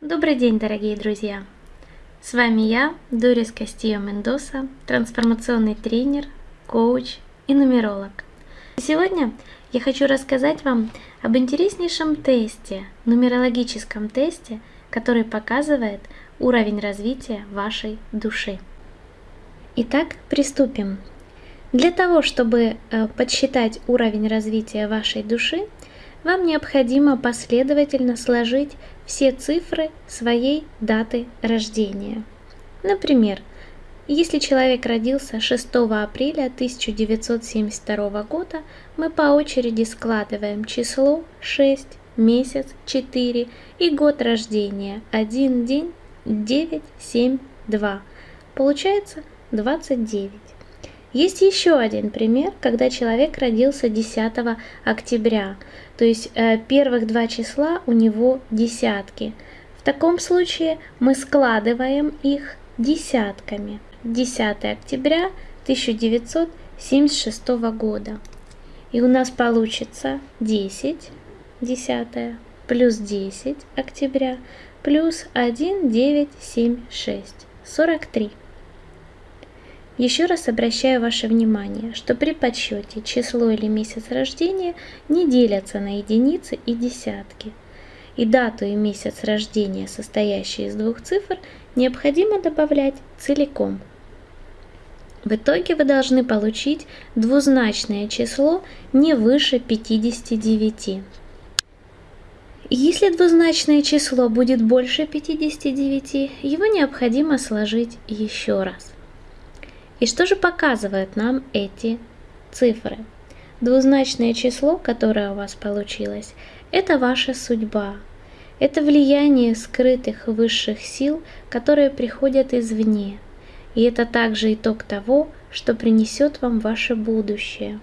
Добрый день, дорогие друзья! С вами я, Дорис Кастио Мендоса, трансформационный тренер, коуч и нумеролог. Сегодня я хочу рассказать вам об интереснейшем тесте, нумерологическом тесте, который показывает уровень развития вашей души. Итак, приступим. Для того, чтобы э, подсчитать уровень развития вашей души, вам необходимо последовательно сложить все цифры своей даты рождения. Например, если человек родился 6 апреля 1972 года, мы по очереди складываем число 6, месяц 4 и год рождения 1 день 9, 7, 2. Получается 29. Есть еще один пример, когда человек родился 10 октября, то есть э, первых два числа у него десятки. В таком случае мы складываем их десятками. 10 октября 1976 года. И у нас получится 10, 10 плюс 10 октября плюс 1, 9, 7, 6, 43. Еще раз обращаю ваше внимание, что при подсчете число или месяц рождения не делятся на единицы и десятки. И дату и месяц рождения, состоящие из двух цифр, необходимо добавлять целиком. В итоге вы должны получить двузначное число не выше 59. Если двузначное число будет больше 59, его необходимо сложить еще раз. И что же показывают нам эти цифры? Двузначное число, которое у вас получилось, это ваша судьба. Это влияние скрытых высших сил, которые приходят извне. И это также итог того, что принесет вам ваше будущее.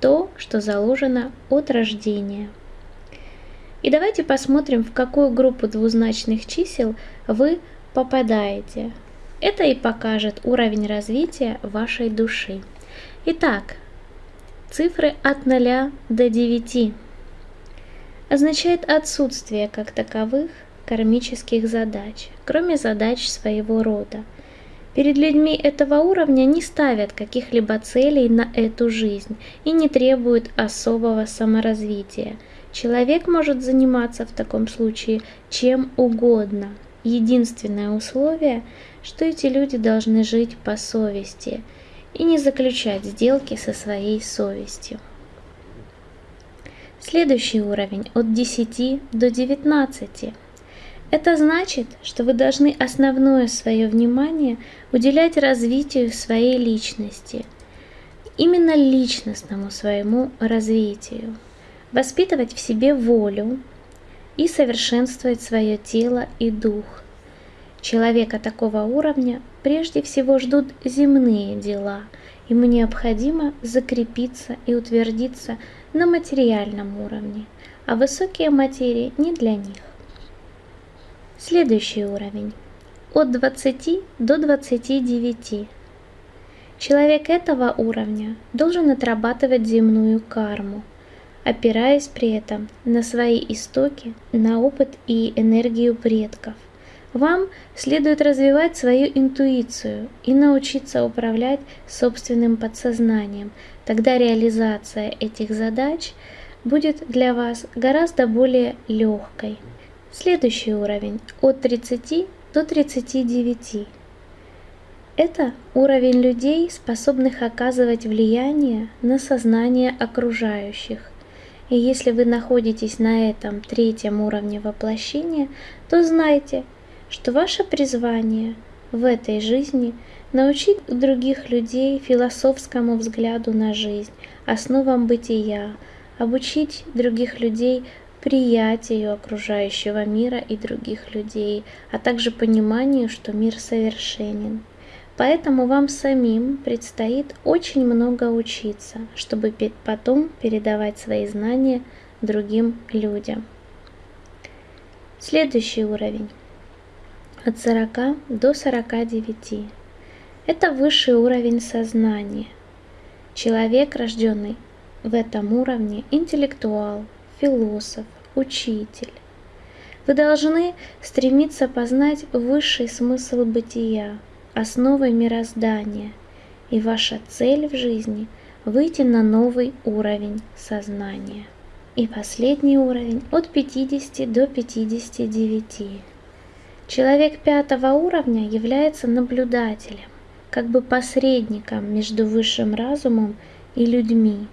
То, что заложено от рождения. И давайте посмотрим, в какую группу двузначных чисел вы попадаете. Это и покажет уровень развития вашей души. Итак, цифры от 0 до 9 означает отсутствие как таковых кармических задач, кроме задач своего рода. Перед людьми этого уровня не ставят каких-либо целей на эту жизнь и не требуют особого саморазвития. Человек может заниматься в таком случае чем угодно. Единственное условие что эти люди должны жить по совести и не заключать сделки со своей совестью. Следующий уровень от 10 до 19. Это значит, что вы должны основное свое внимание уделять развитию своей личности, именно личностному своему развитию, воспитывать в себе волю и совершенствовать свое тело и дух, Человека такого уровня прежде всего ждут земные дела. Ему необходимо закрепиться и утвердиться на материальном уровне, а высокие материи не для них. Следующий уровень. От 20 до 29. Человек этого уровня должен отрабатывать земную карму, опираясь при этом на свои истоки, на опыт и энергию предков – вам следует развивать свою интуицию и научиться управлять собственным подсознанием. Тогда реализация этих задач будет для вас гораздо более легкой. Следующий уровень от 30 до 39. Это уровень людей, способных оказывать влияние на сознание окружающих. И если вы находитесь на этом третьем уровне воплощения, то знайте, что ваше призвание в этой жизни научить других людей философскому взгляду на жизнь, основам бытия, обучить других людей приятию окружающего мира и других людей, а также пониманию, что мир совершенен. Поэтому вам самим предстоит очень много учиться, чтобы потом передавать свои знания другим людям. Следующий уровень от 40 до 49. Это высший уровень сознания. Человек, рожденный в этом уровне, интеллектуал, философ, учитель. Вы должны стремиться познать высший смысл бытия, основы мироздания, и ваша цель в жизни – выйти на новый уровень сознания. И последний уровень от 50 до 59. Человек пятого уровня является наблюдателем, как бы посредником между высшим разумом и людьми.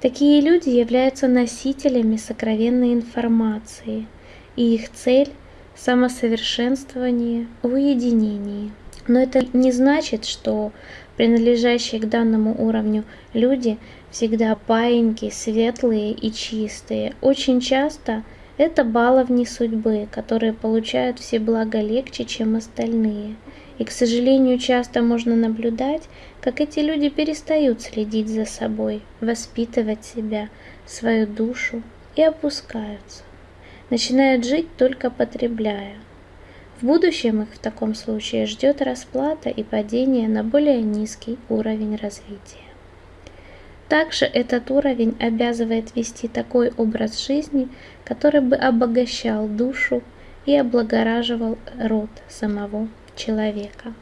Такие люди являются носителями сокровенной информации, и их цель – самосовершенствование в уединении. Но это не значит, что принадлежащие к данному уровню люди всегда паиньки, светлые и чистые. Очень часто это баловни судьбы, которые получают все блага легче, чем остальные. И, к сожалению, часто можно наблюдать, как эти люди перестают следить за собой, воспитывать себя, свою душу и опускаются. Начинают жить только потребляя. В будущем их в таком случае ждет расплата и падение на более низкий уровень развития. Также этот уровень обязывает вести такой образ жизни, который бы обогащал душу и облагораживал род самого человека.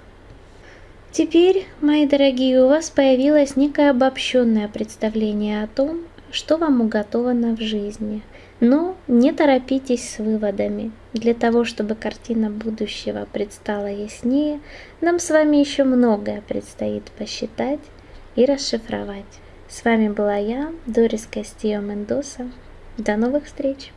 Теперь, мои дорогие, у вас появилось некое обобщенное представление о том, что вам уготовано в жизни – но не торопитесь с выводами. Для того, чтобы картина будущего предстала яснее, нам с вами еще многое предстоит посчитать и расшифровать. С вами была я, Дорис Кастио Мендоса. До новых встреч!